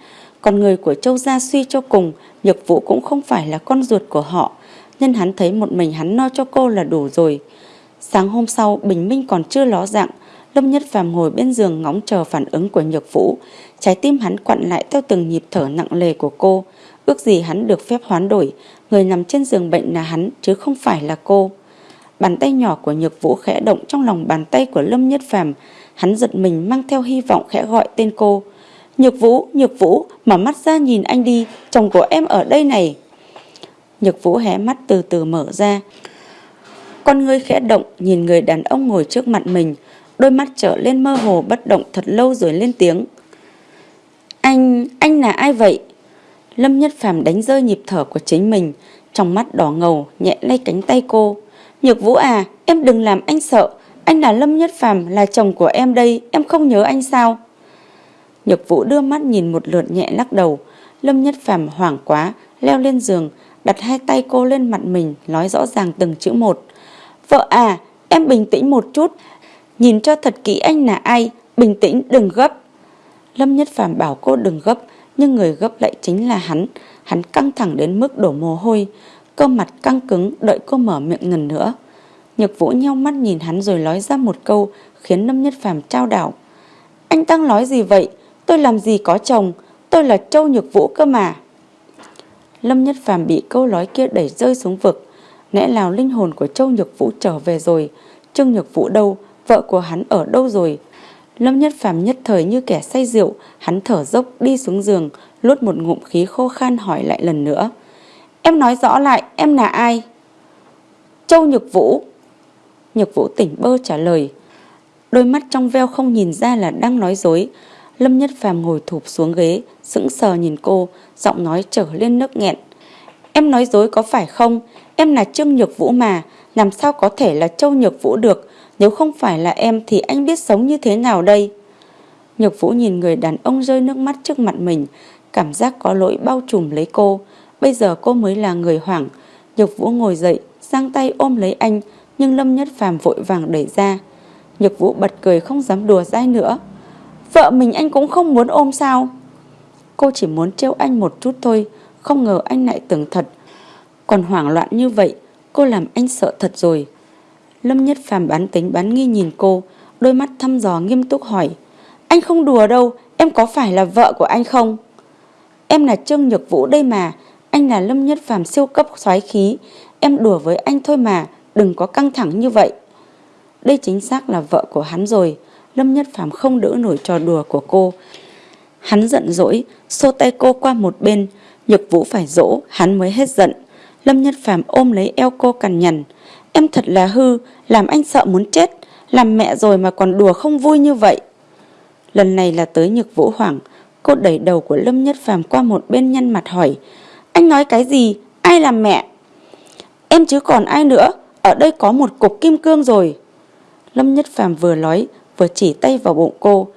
Còn người của Châu gia suy cho cùng, Nhược Vũ cũng không phải là con ruột của họ, nên hắn thấy một mình hắn no cho cô là đủ rồi. Sáng hôm sau, Bình Minh còn chưa ló dạng, Lâm Nhất Phàm ngồi bên giường ngóng chờ phản ứng của Nhược Vũ, trái tim hắn quặn lại theo từng nhịp thở nặng lề của cô, ước gì hắn được phép hoán đổi, người nằm trên giường bệnh là hắn chứ không phải là cô. Bàn tay nhỏ của Nhược Vũ khẽ động trong lòng bàn tay của Lâm Nhất Phàm, hắn giật mình mang theo hy vọng khẽ gọi tên cô. Nhược Vũ, Nhược Vũ, mở mắt ra nhìn anh đi, chồng của em ở đây này. Nhược Vũ hé mắt từ từ mở ra. Con người khẽ động nhìn người đàn ông ngồi trước mặt mình, đôi mắt trở lên mơ hồ bất động thật lâu rồi lên tiếng. Anh, anh là ai vậy? Lâm Nhất Phàm đánh rơi nhịp thở của chính mình, trong mắt đỏ ngầu nhẹ lay cánh tay cô. Nhược Vũ à, em đừng làm anh sợ, anh là Lâm Nhất Phàm là chồng của em đây, em không nhớ anh sao? Nhược Vũ đưa mắt nhìn một lượt nhẹ lắc đầu, Lâm Nhất Phàm hoảng quá, leo lên giường, đặt hai tay cô lên mặt mình, nói rõ ràng từng chữ một. Vợ à, em bình tĩnh một chút, nhìn cho thật kỹ anh là ai, bình tĩnh đừng gấp. Lâm Nhất Phàm bảo cô đừng gấp, nhưng người gấp lại chính là hắn, hắn căng thẳng đến mức đổ mồ hôi, cơ mặt căng cứng đợi cô mở miệng lần nữa. Nhược Vũ nhau mắt nhìn hắn rồi nói ra một câu khiến Lâm Nhất Phàm trao đảo. Anh đang nói gì vậy? Tôi làm gì có chồng, tôi là Châu Nhược Vũ cơ mà. Lâm Nhất Phàm bị câu nói kia đẩy rơi xuống vực. Lẽ nào linh hồn của Châu Nhược Vũ trở về rồi? Trương Nhược Vũ đâu? Vợ của hắn ở đâu rồi? Lâm Nhất Phàm nhất thời như kẻ say rượu, hắn thở dốc đi xuống giường, lút một ngụm khí khô khan hỏi lại lần nữa. Em nói rõ lại, em là ai? Châu Nhược Vũ. Nhược Vũ tỉnh bơ trả lời. Đôi mắt trong veo không nhìn ra là đang nói dối. Lâm Nhất Phàm ngồi thụp xuống ghế, sững sờ nhìn cô, giọng nói trở lên nước nghẹn. Em nói dối có phải không? Em là Trương Nhược Vũ mà, làm sao có thể là Châu Nhược Vũ được? Nếu không phải là em thì anh biết sống như thế nào đây? Nhược Vũ nhìn người đàn ông rơi nước mắt trước mặt mình, cảm giác có lỗi bao trùm lấy cô. Bây giờ cô mới là người hoảng. Nhược Vũ ngồi dậy, giang tay ôm lấy anh, nhưng Lâm Nhất Phàm vội vàng đẩy ra. Nhược Vũ bật cười không dám đùa dai nữa. Vợ mình anh cũng không muốn ôm sao? Cô chỉ muốn trêu anh một chút thôi, không ngờ anh lại tưởng thật. Còn hoảng loạn như vậy, cô làm anh sợ thật rồi. Lâm Nhất Phàm bán tính bán nghi nhìn cô, đôi mắt thăm dò nghiêm túc hỏi. Anh không đùa đâu, em có phải là vợ của anh không? Em là Trương Nhược Vũ đây mà, anh là Lâm Nhất Phàm siêu cấp xoái khí, em đùa với anh thôi mà, đừng có căng thẳng như vậy. Đây chính xác là vợ của hắn rồi, Lâm Nhất Phàm không đỡ nổi trò đùa của cô. Hắn giận dỗi, xô tay cô qua một bên, Nhược Vũ phải dỗ, hắn mới hết giận. Lâm Nhất Phàm ôm lấy eo cô cằn nhằn. Em thật là hư, làm anh sợ muốn chết, làm mẹ rồi mà còn đùa không vui như vậy. Lần này là tới Nhược Vũ hoảng, cô đẩy đầu của Lâm Nhất Phàm qua một bên nhăn mặt hỏi. Anh nói cái gì? Ai làm mẹ? Em chứ còn ai nữa, ở đây có một cục kim cương rồi. Lâm Nhất Phàm vừa nói, vừa chỉ tay vào bụng cô.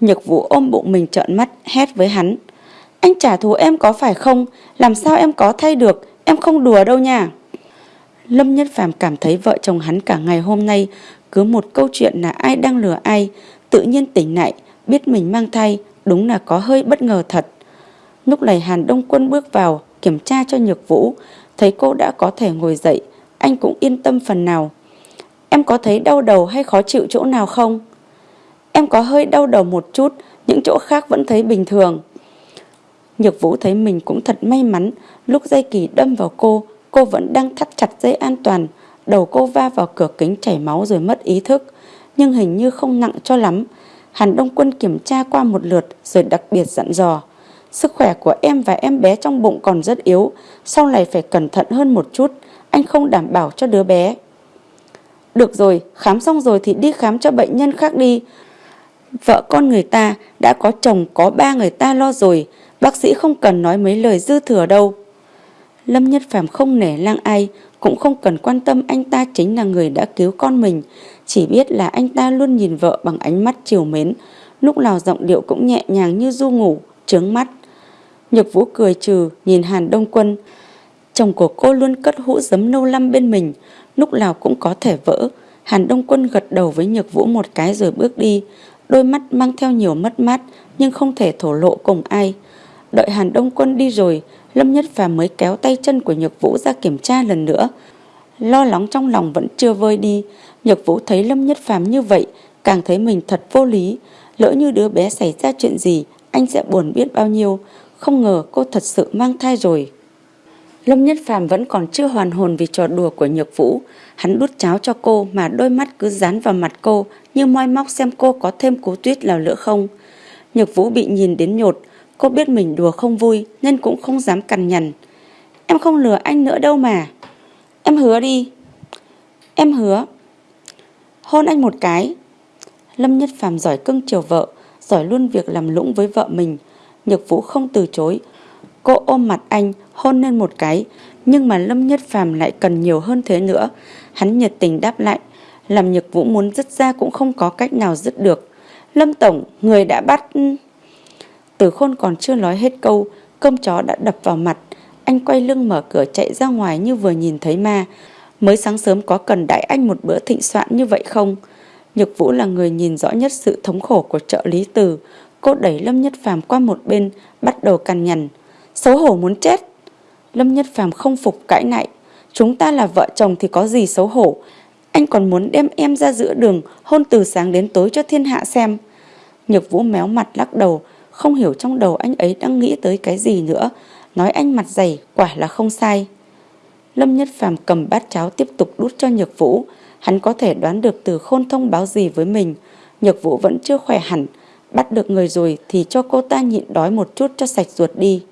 Nhược Vũ ôm bụng mình trợn mắt, hét với hắn. Anh trả thù em có phải không? Làm sao em có thay được? Em không đùa đâu nha. Lâm Nhất Phàm cảm thấy vợ chồng hắn cả ngày hôm nay cứ một câu chuyện là ai đang lừa ai, tự nhiên tỉnh lại, biết mình mang thai, đúng là có hơi bất ngờ thật. Lúc này Hàn Đông Quân bước vào, kiểm tra cho Nhược Vũ, thấy cô đã có thể ngồi dậy, anh cũng yên tâm phần nào. Em có thấy đau đầu hay khó chịu chỗ nào không? Em có hơi đau đầu một chút, những chỗ khác vẫn thấy bình thường. Nhược Vũ thấy mình cũng thật may mắn, lúc dây kỳ đâm vào cô, cô vẫn đang thắt chặt dây an toàn, đầu cô va vào cửa kính chảy máu rồi mất ý thức, nhưng hình như không nặng cho lắm. Hàn Đông Quân kiểm tra qua một lượt rồi đặc biệt dặn dò. Sức khỏe của em và em bé trong bụng còn rất yếu, sau này phải cẩn thận hơn một chút, anh không đảm bảo cho đứa bé. Được rồi, khám xong rồi thì đi khám cho bệnh nhân khác đi. Vợ con người ta đã có chồng có ba người ta lo rồi, bác sĩ không cần nói mấy lời dư thừa đâu. Lâm Nhất Phàm không nể lang ai, cũng không cần quan tâm anh ta chính là người đã cứu con mình, chỉ biết là anh ta luôn nhìn vợ bằng ánh mắt chiều mến, lúc nào giọng điệu cũng nhẹ nhàng như du ngủ, trướng mắt. Nhược Vũ cười trừ nhìn Hàn Đông Quân, chồng của cô luôn cất hũ giấm nâu lăm bên mình, lúc nào cũng có thể vỡ. Hàn Đông Quân gật đầu với Nhược Vũ một cái rồi bước đi, đôi mắt mang theo nhiều mất mát nhưng không thể thổ lộ cùng ai. Đợi Hàn Đông Quân đi rồi, Lâm Nhất Phàm mới kéo tay chân của Nhược Vũ ra kiểm tra lần nữa. Lo lắng trong lòng vẫn chưa vơi đi, Nhược Vũ thấy Lâm Nhất Phàm như vậy, càng thấy mình thật vô lý. Lỡ như đứa bé xảy ra chuyện gì, anh sẽ buồn biết bao nhiêu. Không ngờ cô thật sự mang thai rồi. Lâm Nhất Phàm vẫn còn chưa hoàn hồn vì trò đùa của Nhược Vũ. Hắn đút cháo cho cô mà đôi mắt cứ dán vào mặt cô như moi móc xem cô có thêm cú tuyết nào nữa không. Nhược Vũ bị nhìn đến nhột, Cô biết mình đùa không vui nên cũng không dám cằn nhằn. Em không lừa anh nữa đâu mà. Em hứa đi. Em hứa. Hôn anh một cái. Lâm Nhất Phàm giỏi cưng chiều vợ, giỏi luôn việc làm lũng với vợ mình. Nhược Vũ không từ chối. Cô ôm mặt anh, hôn lên một cái, nhưng mà Lâm Nhất Phàm lại cần nhiều hơn thế nữa. Hắn nhiệt tình đáp lại, làm Nhược Vũ muốn dứt ra cũng không có cách nào dứt được. Lâm Tổng, người đã bắt... Từ khôn còn chưa nói hết câu, cơm chó đã đập vào mặt. Anh quay lưng mở cửa chạy ra ngoài như vừa nhìn thấy ma. Mới sáng sớm có cần đại anh một bữa thịnh soạn như vậy không? Nhược Vũ là người nhìn rõ nhất sự thống khổ của trợ lý từ. Cô đẩy Lâm Nhất Phàm qua một bên, bắt đầu cằn nhằn. Xấu hổ muốn chết. Lâm Nhất Phàm không phục cãi lại. Chúng ta là vợ chồng thì có gì xấu hổ. Anh còn muốn đem em ra giữa đường hôn từ sáng đến tối cho thiên hạ xem. Nhược Vũ méo mặt lắc đầu, không hiểu trong đầu anh ấy đang nghĩ tới cái gì nữa Nói anh mặt dày quả là không sai Lâm Nhất Phàm cầm bát cháo tiếp tục đút cho Nhược Vũ Hắn có thể đoán được từ khôn thông báo gì với mình Nhược Vũ vẫn chưa khỏe hẳn Bắt được người rồi thì cho cô ta nhịn đói một chút cho sạch ruột đi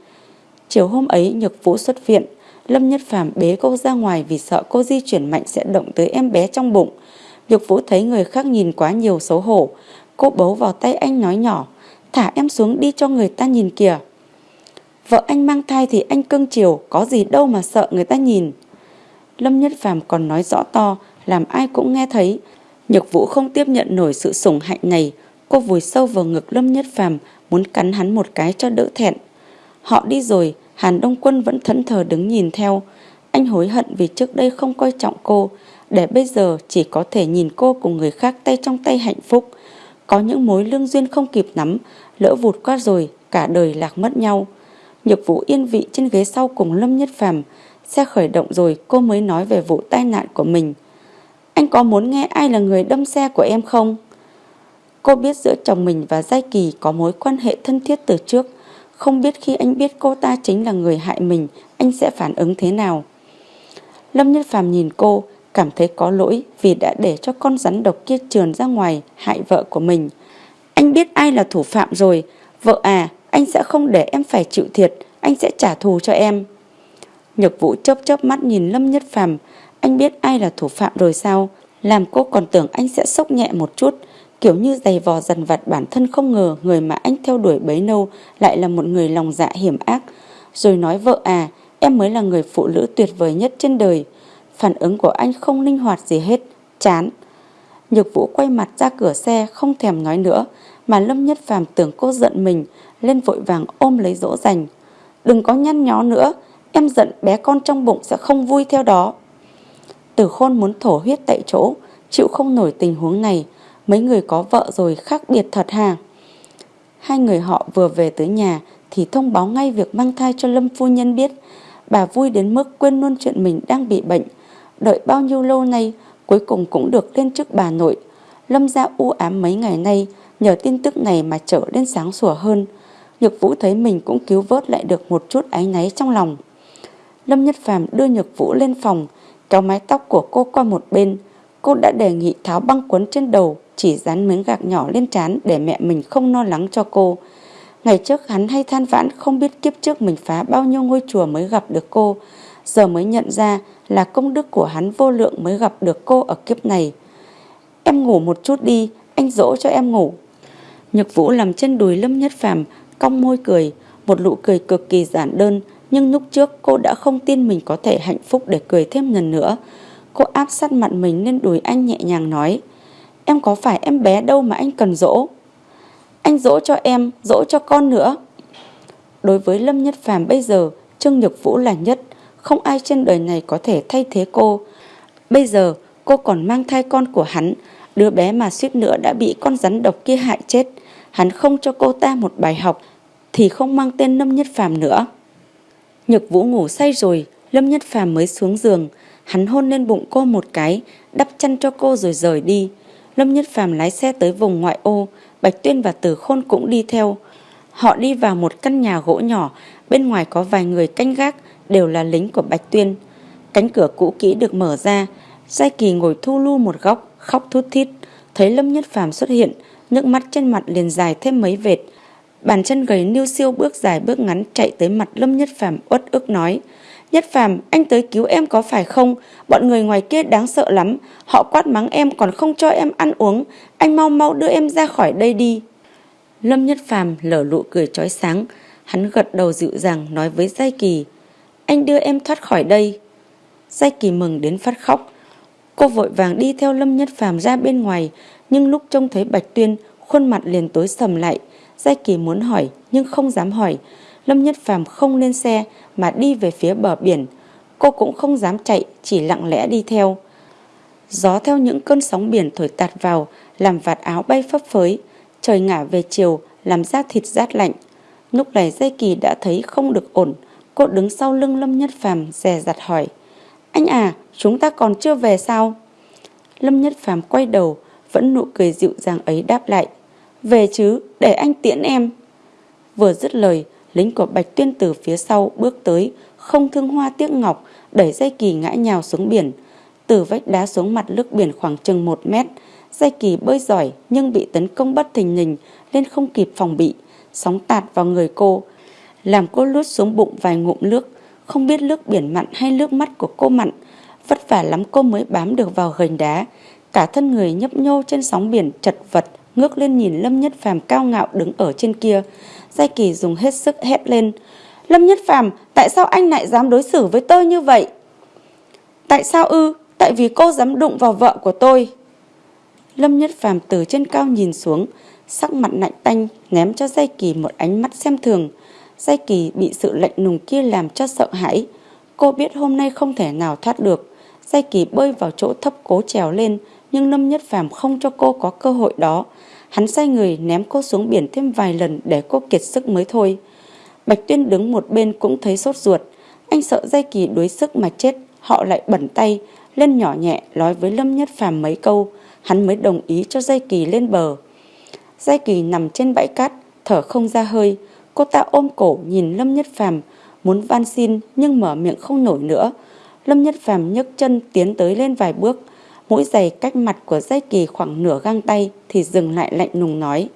Chiều hôm ấy, Nhược Vũ xuất viện. Lâm Nhất Phàm bế cô ra ngoài vì sợ cô di chuyển mạnh sẽ động tới em bé trong bụng. Nhược Vũ thấy người khác nhìn quá nhiều xấu hổ. Cô bấu vào tay anh nói nhỏ, Thả em xuống đi cho người ta nhìn kìa. Vợ anh mang thai thì anh cưng chiều, Có gì đâu mà sợ người ta nhìn. Lâm Nhất Phàm còn nói rõ to, Làm ai cũng nghe thấy. Nhược Vũ không tiếp nhận nổi sự sủng hạnh này. Cô vùi sâu vào ngực Lâm Nhất Phàm, Muốn cắn hắn một cái cho đỡ thẹn. Họ đi rồi Hàn Đông Quân vẫn thẫn thờ đứng nhìn theo Anh hối hận vì trước đây không coi trọng cô Để bây giờ chỉ có thể nhìn cô cùng người khác tay trong tay hạnh phúc có những mối lương duyên không kịp nắm, lỡ vụt qua rồi, cả đời lạc mất nhau. Nhược vũ yên vị trên ghế sau cùng Lâm Nhất Phàm Xe khởi động rồi cô mới nói về vụ tai nạn của mình. Anh có muốn nghe ai là người đâm xe của em không? Cô biết giữa chồng mình và Giai Kỳ có mối quan hệ thân thiết từ trước. Không biết khi anh biết cô ta chính là người hại mình, anh sẽ phản ứng thế nào? Lâm Nhất Phàm nhìn cô, cảm thấy có lỗi vì đã để cho con rắn độc kia trườn ra ngoài hại vợ của mình. Anh biết ai là thủ phạm rồi, vợ à, anh sẽ không để em phải chịu thiệt, anh sẽ trả thù cho em. Nhược vũ chớp chớp mắt nhìn Lâm Nhất Phàm, anh biết ai là thủ phạm rồi sao? Làm cô còn tưởng anh sẽ sốc nhẹ một chút, kiểu như giày vò dần vặt bản thân không ngờ người mà anh theo đuổi bấy lâu lại là một người lòng dạ hiểm ác. Rồi nói vợ à, em mới là người phụ nữ tuyệt vời nhất trên đời. Phản ứng của anh không linh hoạt gì hết, chán. Nhược vũ quay mặt ra cửa xe không thèm nói nữa, mà Lâm Nhất Phàm tưởng cô giận mình, lên vội vàng ôm lấy dỗ dành. Đừng có nhăn nhó nữa, em giận bé con trong bụng sẽ không vui theo đó. Tử khôn muốn thổ huyết tại chỗ, chịu không nổi tình huống này. Mấy người có vợ rồi khác biệt thật hà. Hai người họ vừa về tới nhà thì thông báo ngay việc mang thai cho Lâm Phu Nhân biết. Bà vui đến mức quên luôn chuyện mình đang bị bệnh. Đợi bao nhiêu lâu nay, cuối cùng cũng được lên chức bà nội. Lâm ra u ám mấy ngày nay, nhờ tin tức này mà trở lên sáng sủa hơn. Nhược Vũ thấy mình cũng cứu vớt lại được một chút áy náy trong lòng. Lâm Nhất Phàm đưa Nhược Vũ lên phòng, kéo mái tóc của cô qua một bên. Cô đã đề nghị tháo băng quấn trên đầu, chỉ dán miếng gạc nhỏ lên trán để mẹ mình không lo lắng cho cô. Ngày trước hắn hay than vãn không biết kiếp trước mình phá bao nhiêu ngôi chùa mới gặp được cô. Giờ mới nhận ra là công đức của hắn vô lượng mới gặp được cô ở kiếp này. Em ngủ một chút đi, anh dỗ cho em ngủ. Nhược Vũ làm chân đùi Lâm Nhất Phàm cong môi cười, một nụ cười cực kỳ giản đơn, nhưng lúc trước cô đã không tin mình có thể hạnh phúc để cười thêm lần nữa. Cô áp sát mặt mình lên đùi anh nhẹ nhàng nói, em có phải em bé đâu mà anh cần dỗ. Anh dỗ cho em, dỗ cho con nữa. Đối với Lâm Nhất Phàm bây giờ, Trương Nhược Vũ là nhất, không ai trên đời này có thể thay thế cô. Bây giờ, cô còn mang thai con của hắn, đứa bé mà suýt nữa đã bị con rắn độc kia hại chết hắn không cho cô ta một bài học thì không mang tên Lâm Nhất Phàm nữa. Nhược Vũ ngủ say rồi, Lâm Nhất Phàm mới xuống giường, hắn hôn lên bụng cô một cái, đắp chăn cho cô rồi rời đi. Lâm Nhất Phàm lái xe tới vùng ngoại ô, Bạch Tuyên và Tử Khôn cũng đi theo. Họ đi vào một căn nhà gỗ nhỏ, bên ngoài có vài người canh gác, đều là lính của Bạch Tuyên. Cánh cửa cũ kỹ được mở ra, Giai Kỳ ngồi thu lu một góc, khóc thút thít, thấy Lâm Nhất Phàm xuất hiện, nước mắt trên mặt liền dài thêm mấy vệt. Bàn chân gầy niu siêu bước dài bước ngắn chạy tới mặt Lâm Nhất Phàm uất ức nói. Nhất Phàm, anh tới cứu em có phải không? Bọn người ngoài kia đáng sợ lắm. Họ quát mắng em còn không cho em ăn uống. Anh mau mau đưa em ra khỏi đây đi. Lâm Nhất Phàm lở lụ cười chói sáng. Hắn gật đầu dịu dàng nói với Giai Kỳ. Anh đưa em thoát khỏi đây. Giai Kỳ mừng đến phát khóc. Cô vội vàng đi theo Lâm Nhất Phàm ra bên ngoài, nhưng lúc trông thấy Bạch Tuyên, khuôn mặt liền tối sầm lại. Giai Kỳ muốn hỏi nhưng không dám hỏi. Lâm Nhất Phàm không lên xe mà đi về phía bờ biển. Cô cũng không dám chạy, chỉ lặng lẽ đi theo. Gió theo những cơn sóng biển thổi tạt vào, làm vạt áo bay phấp phới. Trời ngả về chiều, làm da thịt rát lạnh. Lúc này dây Kỳ đã thấy không được ổn. Cô đứng sau lưng Lâm Nhất Phàm dè dặt hỏi. Anh à, chúng ta còn chưa về sao? Lâm Nhất Phàm quay đầu, vẫn nụ cười dịu dàng ấy đáp lại. Về chứ, để anh tiễn em. Vừa dứt lời, lính của Bạch Tuyên từ phía sau bước tới, không thương hoa tiếc ngọc, đẩy dây kỳ ngã nhào xuống biển. Từ vách đá xuống mặt nước biển khoảng chừng một mét, dây kỳ bơi giỏi nhưng bị tấn công bất thình lình nên không kịp phòng bị, sóng tạt vào người cô, làm cô lướt xuống bụng vài ngụm nước, không biết nước biển mặn hay nước mắt của cô mặn, vất vả lắm cô mới bám được vào gành đá, cả thân người nhấp nhô trên sóng biển chật vật, ngước lên nhìn Lâm Nhất Phàm cao ngạo đứng ở trên kia. Giai Kỳ dùng hết sức hét lên. Lâm Nhất Phàm, tại sao anh lại dám đối xử với tôi như vậy? Tại sao ư? Tại vì cô dám đụng vào vợ của tôi. Lâm Nhất Phàm từ trên cao nhìn xuống, sắc mặt lạnh tanh ném cho Giai Kỳ một ánh mắt xem thường. Giai Kỳ bị sự lạnh lùng kia làm cho sợ hãi. Cô biết hôm nay không thể nào thoát được. Giai Kỳ bơi vào chỗ thấp cố trèo lên, nhưng Lâm Nhất Phàm không cho cô có cơ hội đó. Hắn sai người ném cô xuống biển thêm vài lần để cô kiệt sức mới thôi. Bạch Tuyên đứng một bên cũng thấy sốt ruột. Anh sợ dây Kỳ đuối sức mà chết, họ lại bẩn tay, lên nhỏ nhẹ nói với Lâm Nhất Phàm mấy câu, hắn mới đồng ý cho dây Kỳ lên bờ. dây Kỳ nằm trên bãi cát, thở không ra hơi, cô ta ôm cổ nhìn Lâm Nhất Phàm muốn van xin nhưng mở miệng không nổi nữa. Lâm Nhất Phàm nhấc chân tiến tới lên vài bước, mũi giày cách mặt của dây kỳ khoảng nửa găng tay thì dừng lại lạnh lùng nói.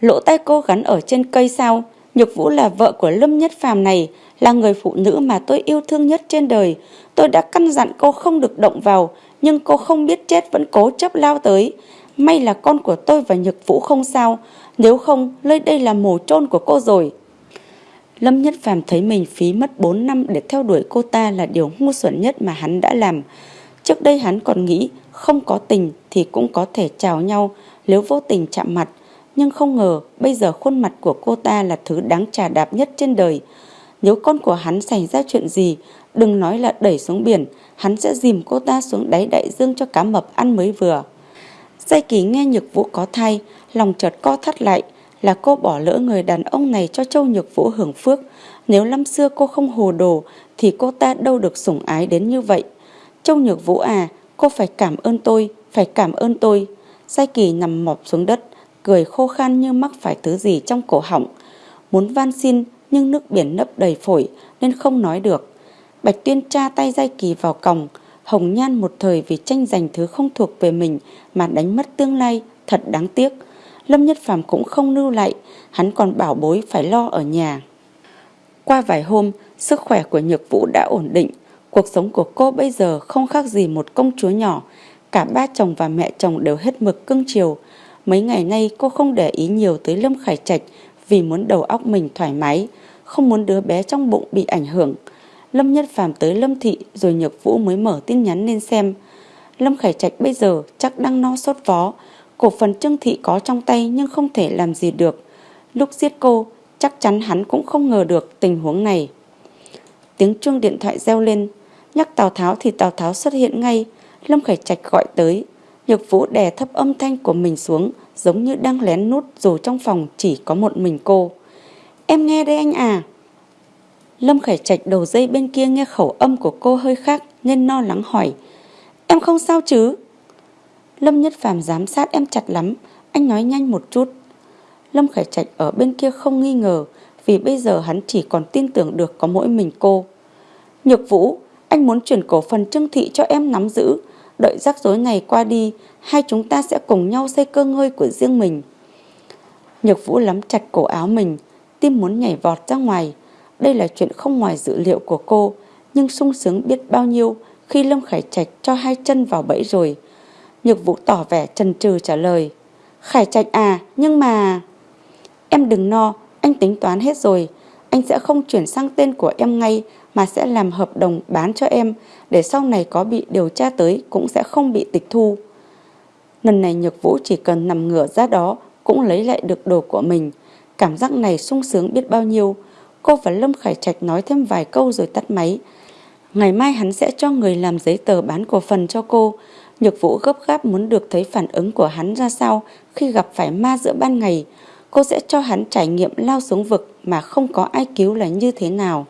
Lỗ tay cô gắn ở trên cây sao? Nhục Vũ là vợ của Lâm Nhất Phàm này, là người phụ nữ mà tôi yêu thương nhất trên đời. Tôi đã căn dặn cô không được động vào, nhưng cô không biết chết vẫn cố chấp lao tới. May là con của tôi và Nhược Vũ không sao, nếu không, nơi đây là mồ chôn của cô rồi. Lâm Nhất Phàm thấy mình phí mất 4 năm để theo đuổi cô ta là điều ngu xuẩn nhất mà hắn đã làm. Trước đây hắn còn nghĩ không có tình thì cũng có thể chào nhau nếu vô tình chạm mặt. Nhưng không ngờ bây giờ khuôn mặt của cô ta là thứ đáng trà đạp nhất trên đời. Nếu con của hắn xảy ra chuyện gì, Đừng nói là đẩy xuống biển, hắn sẽ dìm cô ta xuống đáy đại dương cho cá mập ăn mới vừa. Giai kỳ nghe Nhược Vũ có thai, lòng chợt co thắt lại, là cô bỏ lỡ người đàn ông này cho Châu Nhược Vũ hưởng phước. Nếu năm xưa cô không hồ đồ, thì cô ta đâu được sủng ái đến như vậy. Châu Nhược Vũ à, cô phải cảm ơn tôi, phải cảm ơn tôi. Sai kỳ nằm mọp xuống đất, cười khô khan như mắc phải thứ gì trong cổ họng. Muốn van xin, nhưng nước biển nấp đầy phổi, nên không nói được. Bạch Tuyên tra tay Giai Kỳ vào còng, Hồng Nhan một thời vì tranh giành thứ không thuộc về mình mà đánh mất tương lai, thật đáng tiếc. Lâm Nhất Phàm cũng không lưu lại, hắn còn bảo bối phải lo ở nhà. Qua vài hôm, sức khỏe của Nhược Vũ đã ổn định, cuộc sống của cô bây giờ không khác gì một công chúa nhỏ, cả ba chồng và mẹ chồng đều hết mực cưng chiều. Mấy ngày nay cô không để ý nhiều tới Lâm Khải Trạch vì muốn đầu óc mình thoải mái, không muốn đứa bé trong bụng bị ảnh hưởng. Lâm Nhất Phàm tới Lâm Thị rồi Nhược Vũ mới mở tin nhắn lên xem. Lâm Khải Trạch bây giờ chắc đang no sốt vó, cổ phần Trương Thị có trong tay nhưng không thể làm gì được. Lúc giết cô, chắc chắn hắn cũng không ngờ được tình huống này. Tiếng chuông điện thoại reo lên, nhắc Tào Tháo thì Tào Tháo xuất hiện ngay, Lâm Khải Trạch gọi tới. Nhược Vũ đè thấp âm thanh của mình xuống, giống như đang lén nút dù trong phòng chỉ có một mình cô. Em nghe đây anh à. Lâm Khải Trạch đầu dây bên kia nghe khẩu âm của cô hơi khác nên no lắng hỏi. Em không sao chứ? Lâm Nhất Phàm giám sát em chặt lắm, anh nói nhanh một chút. Lâm Khải Trạch ở bên kia không nghi ngờ vì bây giờ hắn chỉ còn tin tưởng được có mỗi mình cô. Nhược Vũ, anh muốn chuyển cổ phần trương thị cho em nắm giữ. Đợi rắc rối này qua đi, hai chúng ta sẽ cùng nhau xây cơ ngơi của riêng mình. Nhược Vũ lắm chặt cổ áo mình, tim muốn nhảy vọt ra ngoài. Đây là chuyện không ngoài dự liệu của cô, nhưng sung sướng biết bao nhiêu khi Lâm Khải Trạch cho hai chân vào bẫy rồi. Nhược Vũ tỏ vẻ trần trừ trả lời. Khải Trạch à, nhưng mà... Em đừng no, anh tính toán hết rồi. Anh sẽ không chuyển sang tên của em ngay mà sẽ làm hợp đồng bán cho em, để sau này có bị điều tra tới cũng sẽ không bị tịch thu. Lần này Nhược Vũ chỉ cần nằm ngửa ra đó cũng lấy lại được đồ của mình. Cảm giác này sung sướng biết bao nhiêu. Cô và Lâm Khải Trạch nói thêm vài câu rồi tắt máy. Ngày mai hắn sẽ cho người làm giấy tờ bán cổ phần cho cô. Nhược Vũ gấp gáp muốn được thấy phản ứng của hắn ra sao khi gặp phải ma giữa ban ngày. Cô sẽ cho hắn trải nghiệm lao xuống vực mà không có ai cứu là như thế nào.